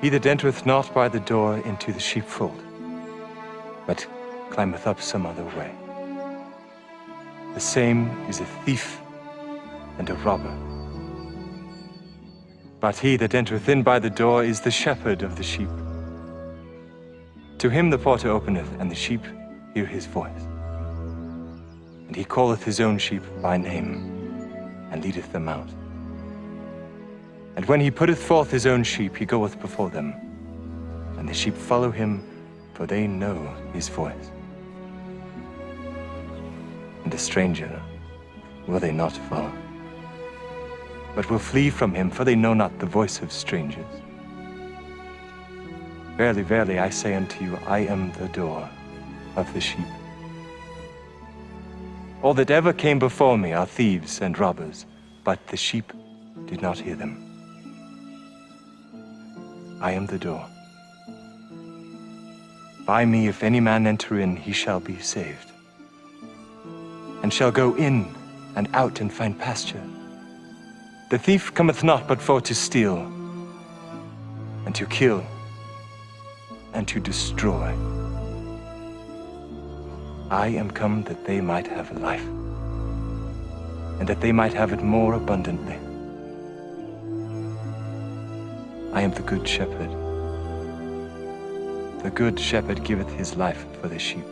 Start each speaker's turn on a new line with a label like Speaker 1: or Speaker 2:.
Speaker 1: He that entereth not by the door into the sheepfold, but climbeth up some other way. The same is a thief and a robber. But he that entereth in by the door is the shepherd of the sheep. To him the porter openeth, and the sheep hear his voice. And he calleth his own sheep by name, and leadeth them out. And when he putteth forth his own sheep, he goeth before them. And the sheep follow him, for they know his voice. And a stranger will they not follow, but will flee from him, for they know not the voice of strangers. Verily, verily, I say unto you, I am the door of the sheep. All that ever came before me are thieves and robbers, but the sheep did not hear them. I am the door. By me, if any man enter in, he shall be saved, and shall go in and out and find pasture. The thief cometh not but for to steal, and to kill, and to destroy. I am come that they might have life, and that they might have it more abundantly. I am the good shepherd. The good shepherd giveth his life for the sheep.